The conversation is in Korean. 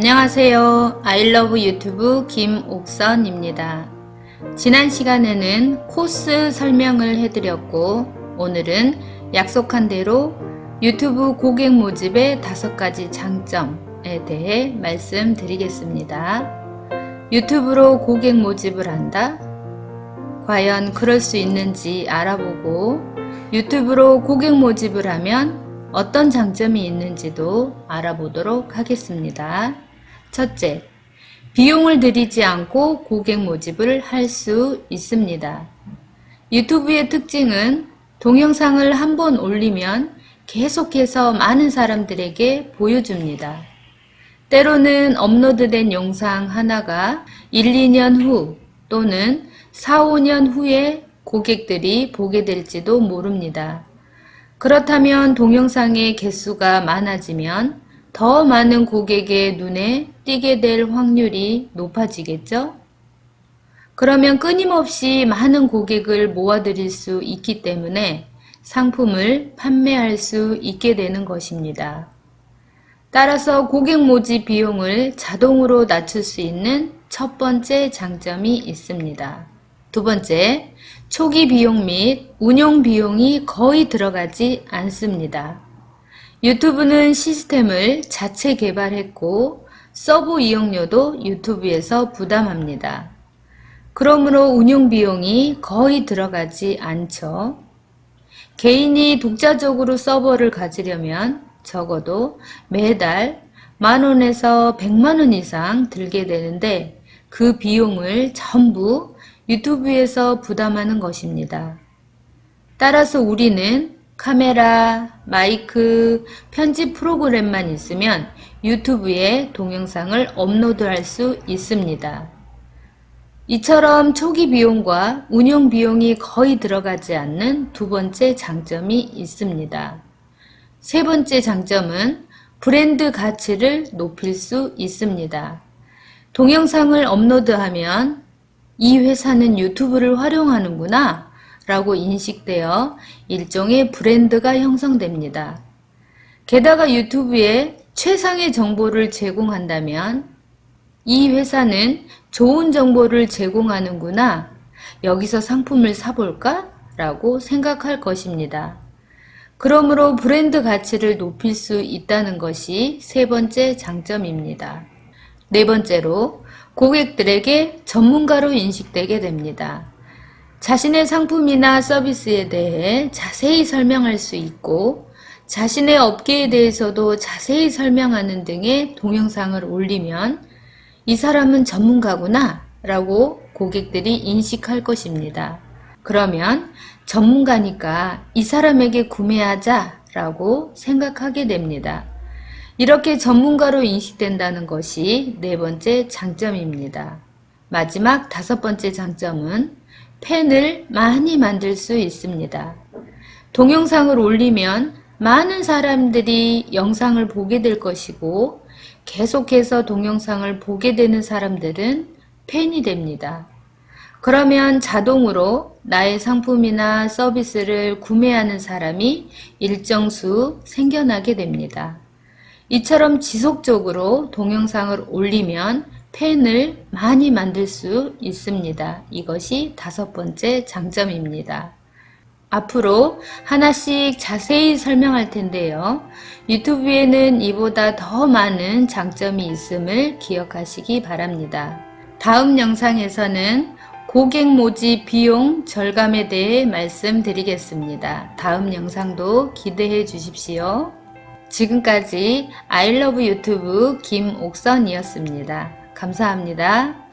안녕하세요. 아이러브 유튜브 김옥선입니다. 지난 시간에는 코스 설명을 해드렸고 오늘은 약속한 대로 유튜브 고객 모집의 다섯 가지 장점에 대해 말씀드리겠습니다. 유튜브로 고객 모집을 한다? 과연 그럴 수 있는지 알아보고 유튜브로 고객 모집을 하면 어떤 장점이 있는지도 알아보도록 하겠습니다. 첫째, 비용을 들이지 않고 고객 모집을 할 수 있습니다. 유튜브의 특징은 동영상을 한 번 올리면 계속해서 많은 사람들에게 보여줍니다. 때로는 업로드된 영상 하나가 1, 2년 후 또는 4, 5년 후에 고객들이 보게 될지도 모릅니다. 그렇다면 동영상의 개수가 많아지면 더 많은 고객의 눈에 띄게 될 확률이 높아지겠죠? 그러면 끊임없이 많은 고객을 모아드릴 수 있기 때문에 상품을 판매할 수 있게 되는 것입니다. 따라서 고객 모집 비용을 자동으로 낮출 수 있는 첫 번째 장점이 있습니다. 두 번째, 초기 비용 및 운영 비용이 거의 들어가지 않습니다. 유튜브는 시스템을 자체 개발했고 서버 이용료도 유튜브에서 부담합니다. 그러므로 운영 비용이 거의 들어가지 않죠. 개인이 독자적으로 서버를 가지려면 적어도 매달 만원에서 백만원 이상 들게 되는데 그 비용을 전부 유튜브에서 부담하는 것입니다. 따라서 우리는 카메라, 마이크, 편집 프로그램만 있으면 유튜브에 동영상을 업로드할 수 있습니다. 이처럼 초기 비용과 운영 비용이 거의 들어가지 않는 두 번째 장점이 있습니다. 세 번째 장점은 브랜드 가치를 높일 수 있습니다. 동영상을 업로드하면 이 회사는 유튜브를 활용하는구나 라고 인식되어 일종의 브랜드가 형성됩니다. 게다가 유튜브에 최상의 정보를 제공한다면 이 회사는 좋은 정보를 제공하는구나 여기서 상품을 사볼까? 라고 생각할 것입니다. 그러므로 브랜드 가치를 높일 수 있다는 것이 세 번째 장점입니다. 네 번째로 고객들에게 전문가로 인식되게 됩니다. 자신의 상품이나 서비스에 대해 자세히 설명할 수 있고 자신의 업계에 대해서도 자세히 설명하는 등의 동영상을 올리면 이 사람은 전문가구나 라고 고객들이 인식할 것입니다. 그러면 전문가니까 이 사람에게 구매하자 라고 생각하게 됩니다. 이렇게 전문가로 인식된다는 것이 네 번째 장점입니다. 마지막 다섯 번째 장점은 팬을 많이 만들 수 있습니다. 동영상을 올리면 많은 사람들이 영상을 보게 될 것이고 계속해서 동영상을 보게 되는 사람들은 팬이 됩니다. 그러면 자동으로 나의 상품이나 서비스를 구매하는 사람이 일정 수 생겨나게 됩니다. 이처럼 지속적으로 동영상을 올리면 팬을 많이 만들 수 있습니다. 이것이 다섯 번째 장점입니다. 앞으로 하나씩 자세히 설명할 텐데요. 유튜브에는 이보다 더 많은 장점이 있음을 기억하시기 바랍니다. 다음 영상에서는 고객 모집 비용 절감에 대해 말씀드리겠습니다. 다음 영상도 기대해 주십시오. 지금까지 아이러브 유튜브 김옥선이었습니다. 감사합니다.